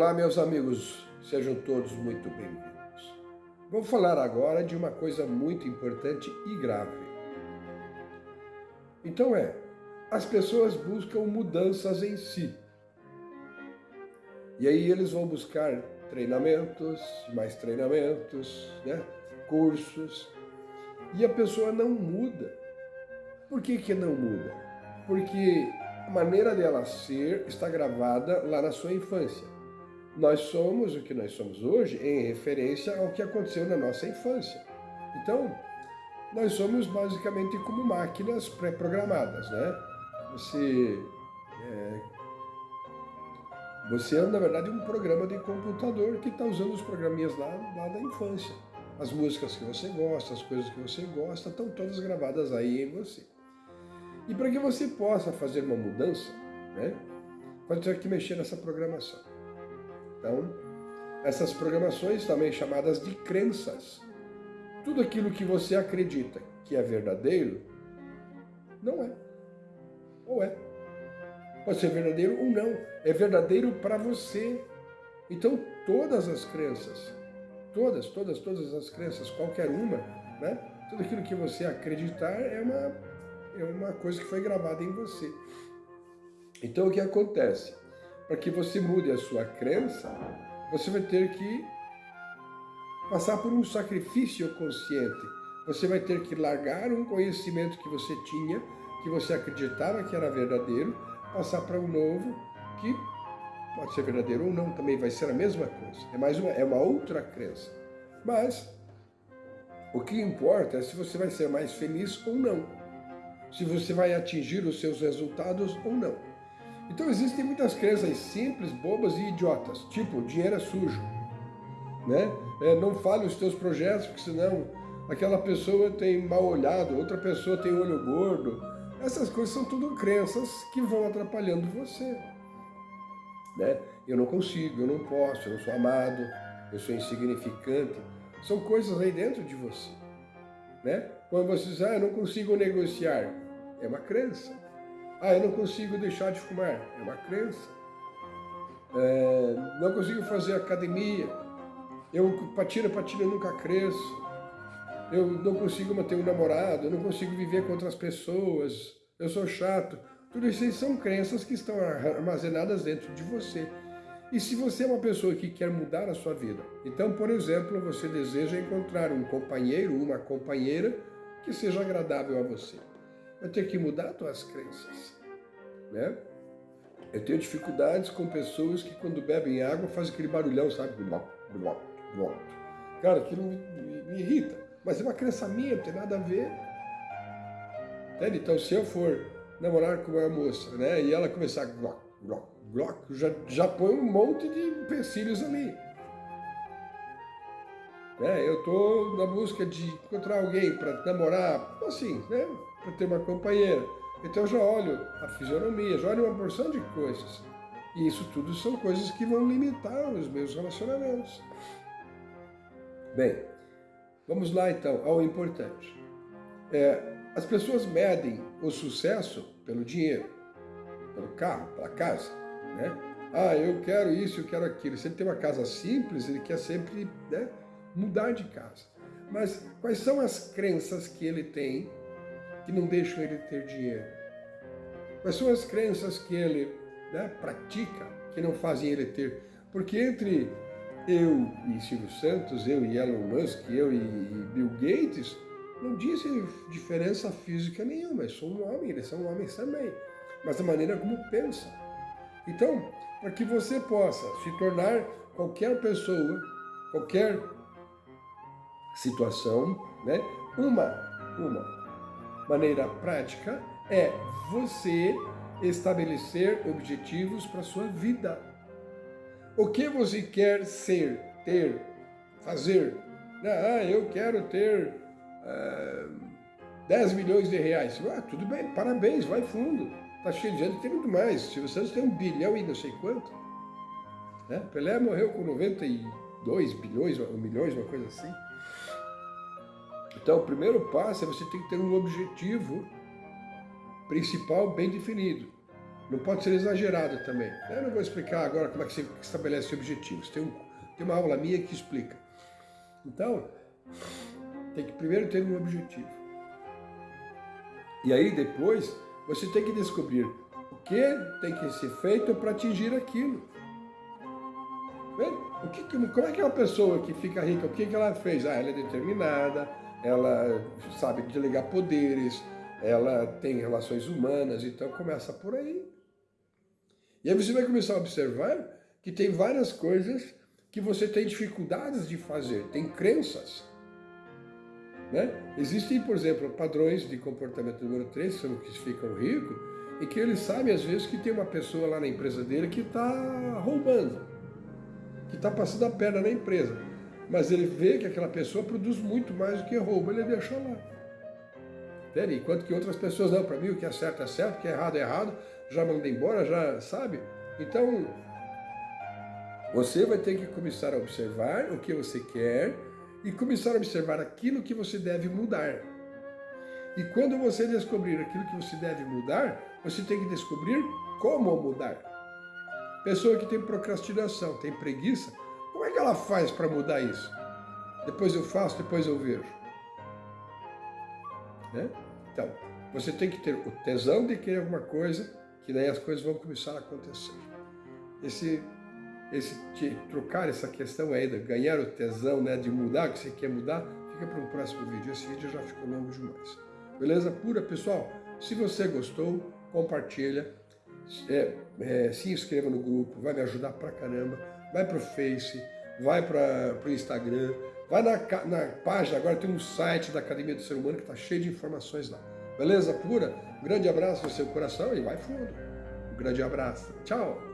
Olá, meus amigos, sejam todos muito bem-vindos. Vou falar agora de uma coisa muito importante e grave. Então é, as pessoas buscam mudanças em si. E aí eles vão buscar treinamentos, mais treinamentos, né? cursos, e a pessoa não muda. Por que, que não muda? Porque a maneira dela ser está gravada lá na sua infância. Nós somos o que nós somos hoje em referência ao que aconteceu na nossa infância. Então, nós somos basicamente como máquinas pré-programadas, né? Você, é, você é, na verdade, um programa de computador que está usando os programinhas lá, lá da infância. As músicas que você gosta, as coisas que você gosta, estão todas gravadas aí em você. E para que você possa fazer uma mudança, né, pode ter que mexer nessa programação. Então, essas programações também chamadas de crenças. Tudo aquilo que você acredita que é verdadeiro, não é. Ou é. Pode ser verdadeiro ou não. É verdadeiro para você. Então, todas as crenças, todas, todas, todas as crenças, qualquer uma, né? Tudo aquilo que você acreditar é uma, é uma coisa que foi gravada em você. Então, o que acontece? Para que você mude a sua crença, você vai ter que passar por um sacrifício consciente. Você vai ter que largar um conhecimento que você tinha, que você acreditava que era verdadeiro, passar para um novo que pode ser verdadeiro ou não, também vai ser a mesma coisa. É mais uma, é uma outra crença. Mas o que importa é se você vai ser mais feliz ou não. Se você vai atingir os seus resultados ou não. Então existem muitas crenças simples, bobas e idiotas, tipo, dinheiro é sujo, né? É, não fale os teus projetos, porque senão aquela pessoa tem mal olhado, outra pessoa tem olho gordo. Essas coisas são tudo crenças que vão atrapalhando você. Né? Eu não consigo, eu não posso, eu não sou amado, eu sou insignificante. São coisas aí dentro de você. Né? Quando você diz, ah, eu não consigo negociar, é uma crença. Ah, eu não consigo deixar de fumar. É uma crença. É, não consigo fazer academia. Eu patina, patina, nunca cresço. Eu não consigo manter um namorado. Eu não consigo viver com outras pessoas. Eu sou chato. Tudo isso são crenças que estão armazenadas dentro de você. E se você é uma pessoa que quer mudar a sua vida, então, por exemplo, você deseja encontrar um companheiro, uma companheira que seja agradável a você vai ter que mudar tuas crenças, né? Eu tenho dificuldades com pessoas que quando bebem água fazem aquele barulhão, sabe? Cara, aquilo me, me, me irrita. Mas é uma crença minha, não tem nada a ver. Entende? Então, se eu for namorar com uma moça, né, e ela começar glock, glock, glock, já, já põe um monte de empecilhos ali. Né? Eu estou na busca de encontrar alguém para namorar, assim, né? Para ter uma companheira. Então eu já olho a fisionomia, já olho uma porção de coisas. E isso tudo são coisas que vão limitar os meus relacionamentos. Bem, vamos lá então ao importante. É, as pessoas medem o sucesso pelo dinheiro, pelo carro, pela casa, né? Ah, eu quero isso, eu quero aquilo. Se ele tem uma casa simples, ele quer sempre né, mudar de casa. Mas quais são as crenças que ele tem que não deixam ele ter dinheiro? Quais são as crenças que ele né, pratica que não fazem ele ter? Porque entre eu e Silvio Santos, eu e Elon Musk, eu e Bill Gates, não dizem diferença física nenhuma. Eu sou um homem, eles são homens também. Mas a maneira como pensam. Então, para que você possa se tornar qualquer pessoa, qualquer situação, né? Uma, uma maneira prática é você estabelecer objetivos para sua vida. O que você quer ser, ter, fazer? Ah, eu quero ter uh, eh, 10 milhões de reais. Ah, tudo bem, parabéns, vai fundo. Está cheio de gente, tem muito mais. Se você tem um bilhão e não sei quanto. Né? Pelé morreu com 92 bilhões, ou milhões, uma coisa assim. Então, o primeiro passo é você ter que ter um objetivo principal bem definido. não pode ser exagerado também. Eu não vou explicar agora como é que você estabelece objetivos. Tem, um, tem uma aula minha que explica. Então, tem que primeiro ter um objetivo. E aí depois você tem que descobrir o que tem que ser feito para atingir aquilo. O que, como é que é uma pessoa que fica rica, o que, que ela fez? Ah, ela é determinada, ela sabe delegar poderes, ela tem relações humanas, então começa por aí. E aí você vai começar a observar que tem várias coisas que você tem dificuldades de fazer, tem crenças. Né? Existem, por exemplo, padrões de comportamento número 3, que são os que ficam ricos, e que eles sabem às vezes que tem uma pessoa lá na empresa dele que está roubando, que está passando a perna na empresa. Mas ele vê que aquela pessoa produz muito mais do que rouba, ele deixa lá. Entende? Enquanto que outras pessoas, não, para mim o que é certo é certo, o que é errado é errado, já manda embora, já sabe? Então, você vai ter que começar a observar o que você quer e começar a observar aquilo que você deve mudar. E quando você descobrir aquilo que você deve mudar, você tem que descobrir como mudar. Pessoa que tem procrastinação, tem preguiça, como é que ela faz para mudar isso? Depois eu faço, depois eu vejo. Né? Então, você tem que ter o tesão de querer alguma coisa, que daí as coisas vão começar a acontecer. Esse, esse trocar essa questão de ganhar o tesão, né, de mudar o que você quer mudar, fica para um próximo vídeo. Esse vídeo já ficou longo demais. Beleza pura, pessoal? Se você gostou, compartilha, é, é, se inscreva no grupo, vai me ajudar pra caramba. Vai pro Face, vai para o Instagram, vai na, na página, agora tem um site da Academia do Ser Humano que está cheio de informações lá. Beleza pura? Um grande abraço no seu coração e vai fundo. Um grande abraço. Tchau!